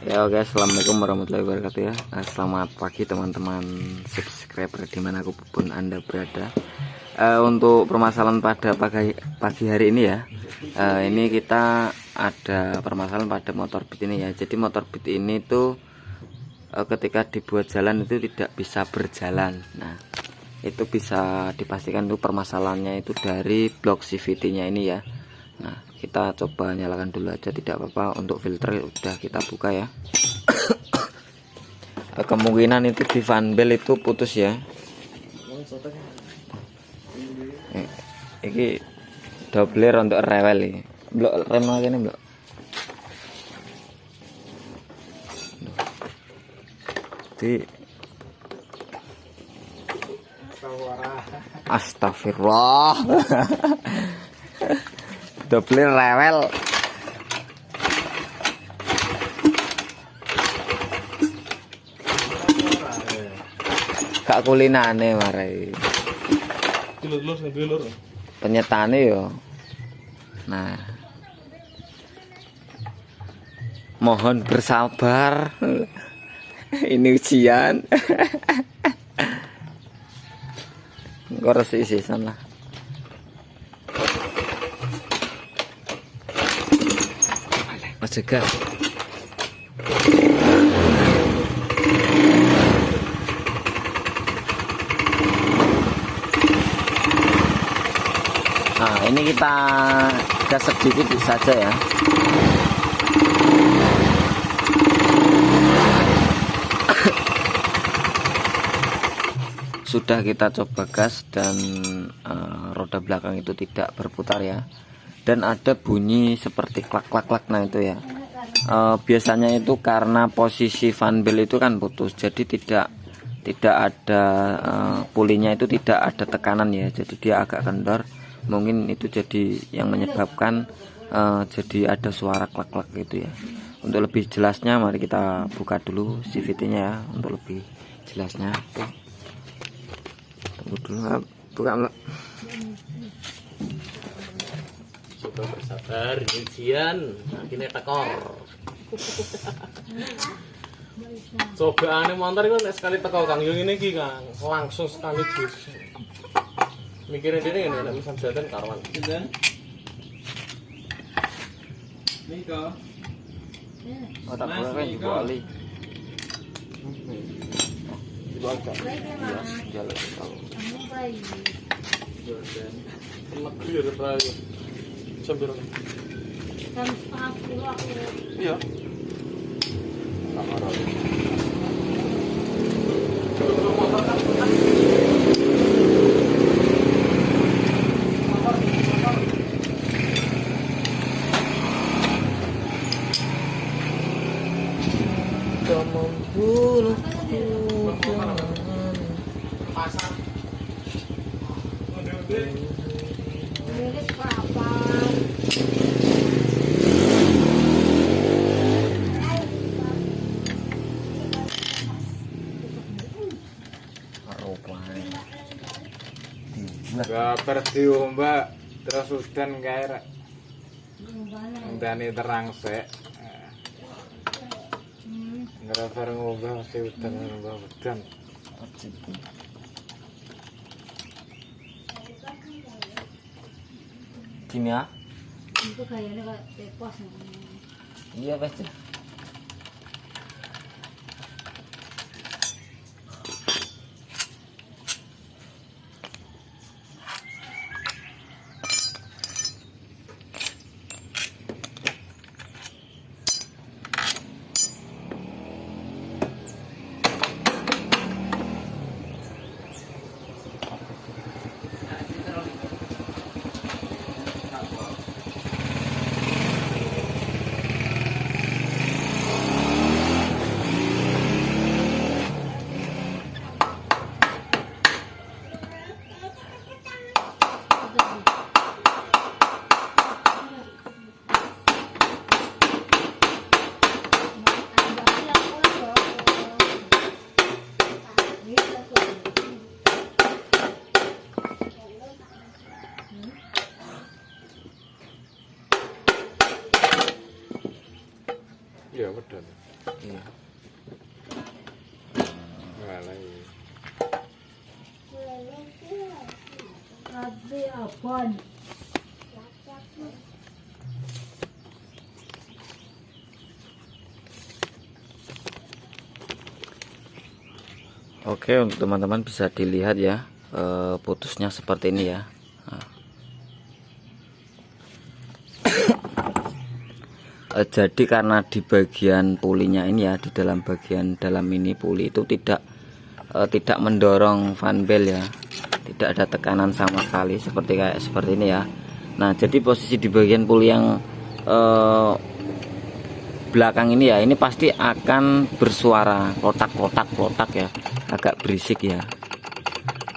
Ya oke assalamualaikum warahmatullahi wabarakatuh ya. Nah, Selamat pagi teman-teman subscriber di mana pun pun anda berada. Eh, Untuk permasalahan pada pagi, pagi hari ini ya eh, Ini kita ada permasalahan pada motor beat ini ya. Jadi motor beat ini tuh eh, ketika dibuat jalan itu tidak bisa berjalan. Nah itu bisa dipastikan tuh permasalahannya itu dari blok CVT nya ini ya. Nah kita coba nyalakan dulu aja tidak apa-apa. Untuk filter udah kita buka ya. Kemungkinan itu di fanbel itu putus ya. Eh, ini double untuk rewel ini. Blok rem lagi nih blok. Di Astagfirullah double rewel. Gak kulinane marai. Penyetane yo. Nah. Mohon bersabar. Ini ujian. Engko resik sisan lah Mas Jega. Nah ini kita gas sedikit saja ya. Sudah kita coba gas dan eh, roda belakang itu tidak berputar ya Dan ada bunyi seperti klak-klak-klak nah itu ya. Eh, Biasanya itu karena posisi fan bell itu kan putus Jadi tidak tidak ada eh, pulinya itu tidak ada tekanan ya. Jadi dia agak kendor. Mungkin itu jadi yang menyebabkan eh, jadi ada suara klak-klak gitu ya. Untuk lebih jelasnya mari kita buka dulu CVT nya ya. Untuk lebih jelasnya tunggu dulu buka Coba bersabar, ujian, akhirnya tekor. Coba aneh motor itu nek sekali teko Kang yo ngene iki Kang, langsung sekaligus. Mikirin dene ngene nek misal dadan karuan. Sinten? Niko. oh tak boleh kan juga Ali Iya, jalan kalau Enak clear prayo. Sambil Jam setengah sepuluh aku Iya. kamar. Pasar. nulis apa Baper diombak terus udan kae rek. Ndane terang sik. Ngerasa ngombak mesti udan ngombak udan. Gini ya? itu kayaknya kayak tepos Iya, Mas. Iya. Oke untuk teman-teman bisa dilihat ya eh, putusnya seperti ini ya Eh, jadi karena di bagian pulinya ini ya di dalam bagian dalam ini puli itu tidak eh, tidak mendorong fan bell ya. Tidak ada tekanan sama sekali seperti kayak seperti ini ya. Nah jadi posisi di bagian puli yang eh, belakang ini ya ini pasti akan bersuara kotak-kotak kotak ya. Agak berisik ya.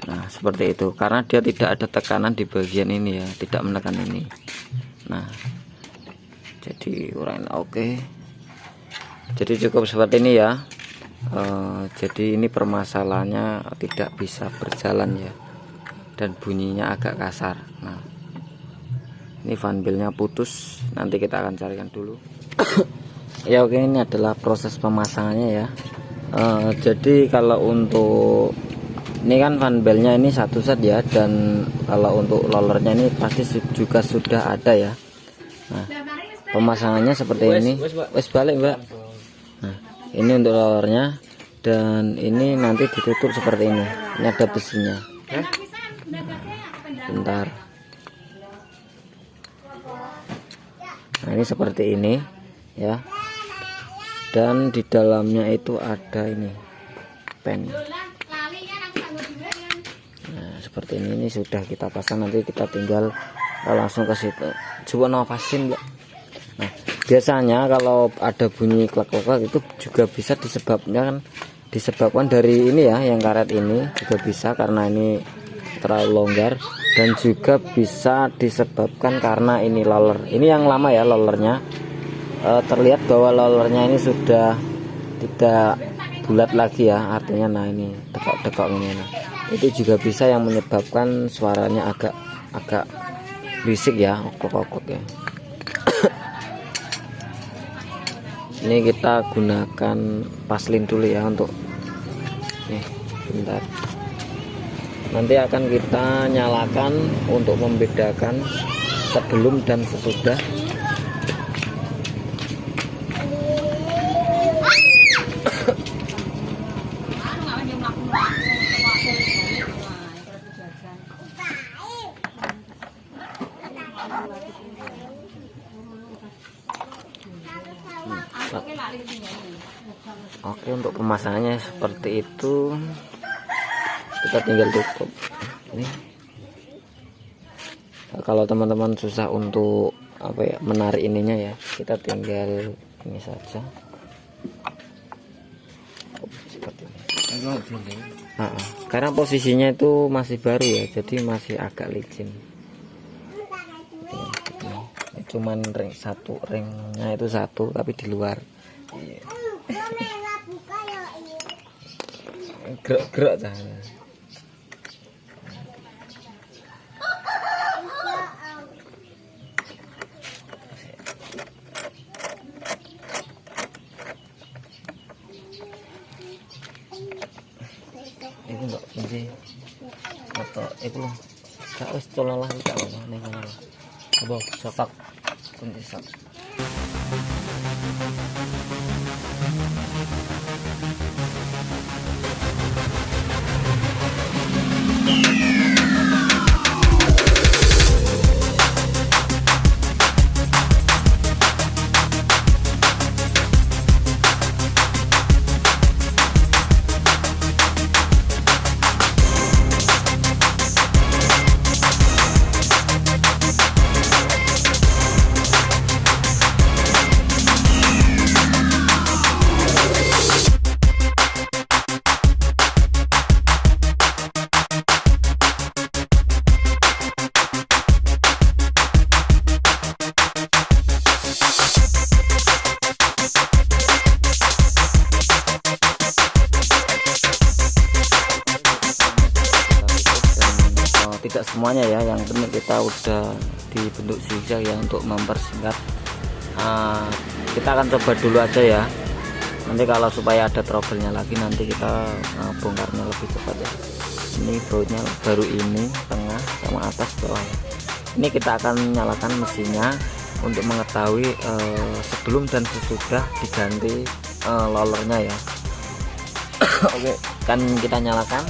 Nah seperti itu. Karena dia tidak ada tekanan di bagian ini ya tidak menekan ini. Nah jadi uraian oke. Jadi cukup seperti ini ya. Eh, jadi ini permasalahannya tidak bisa berjalan ya. Dan bunyinya agak kasar. Nah ini fanbelnya putus. Nanti kita akan carikan dulu. Ya oke ini adalah proses pemasangannya ya. Eh, jadi kalau untuk ini kan fanbelnya ini satu set ya. Dan kalau untuk rollernya ini pasti juga sudah ada ya. Nah pemasangannya seperti ini. wes balik mbak. Nah ini untuk rollernya dan ini nanti ditutup seperti ini. Ini ada besinya. Bentar. Nah ini seperti ini ya. Dan di dalamnya itu ada ini pen. Nah seperti ini ini sudah kita pasang. Nanti kita tinggal eh, langsung ke situ. Coba nafasin Mbak. Biasanya kalau ada bunyi klak-klak itu juga bisa disebabkan disebabkan dari ini ya yang karet ini juga bisa karena ini terlalu longgar dan juga bisa disebabkan karena ini loller. Ini yang lama ya lollernya. Eh, terlihat bahwa lollernya ini sudah tidak bulat lagi ya artinya nah ini dekok-dekok ini. Nah itu juga bisa yang menyebabkan suaranya agak agak berisik ya okok-okok ya ini kita gunakan paslin dulu ya untuk nih bentar. Nanti akan kita nyalakan untuk membedakan sebelum dan sesudah Oke untuk pemasangannya seperti itu. Kita tinggal tutup. Ini. Nah, kalau teman-teman susah untuk apa ya menarik ininya ya kita tinggal ini saja. Oh, seperti ini. Ah, ah. karena posisinya itu masih baru ya jadi masih agak licin. Cuman ring satu ringnya itu satu tapi di luar gerak-gerak dah. Itu enggak kunci atau itu loh. Kak wis cololah tak apa ning kono. Apa sopak kunci. Semuanya ya yang penting kita udah dibentuk zigzag ya untuk mempersingkat. Ah, kita akan coba dulu aja ya. Nanti kalau supaya ada trouble-nya lagi nanti kita uh, bongkarnya lebih cepat ya. Ini bautnya baru ini tengah sama atas bawah. Ini kita akan nyalakan mesinnya untuk mengetahui uh, sebelum dan sesudah diganti uh, lollernya ya. Oke kan kita nyalakan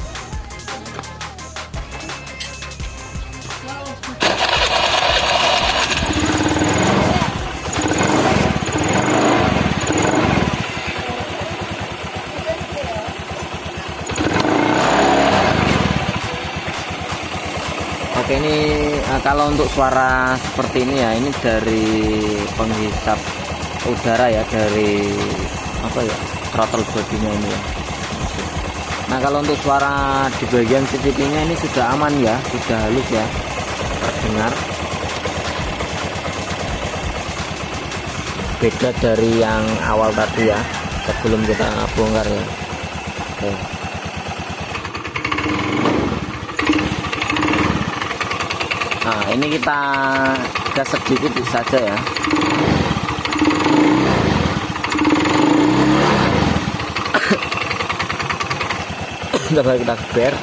kalau untuk suara seperti ini ya ini dari penghisap udara ya dari apa ya throttle bodinya ini ya. Nah kalau untuk suara di bagian CVT nya ini sudah aman ya sudah halus ya terdengar beda dari yang awal tadi ya sebelum kita bongkar ya. Oke. Ini kita gas sedikit saja ya. Coba kita geber.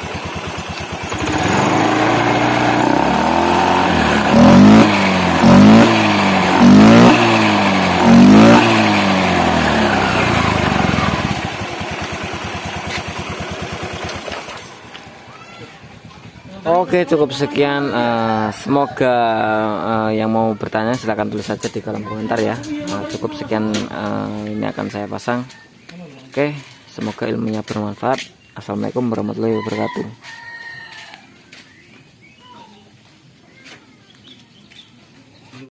Oke cukup sekian eh, semoga eh, yang mau bertanya silahkan tulis saja di kolom komentar ya. Nah, cukup sekian eh, ini akan saya pasang. Oke semoga ilmunya bermanfaat. Assalamualaikum warahmatullahi wabarakatuh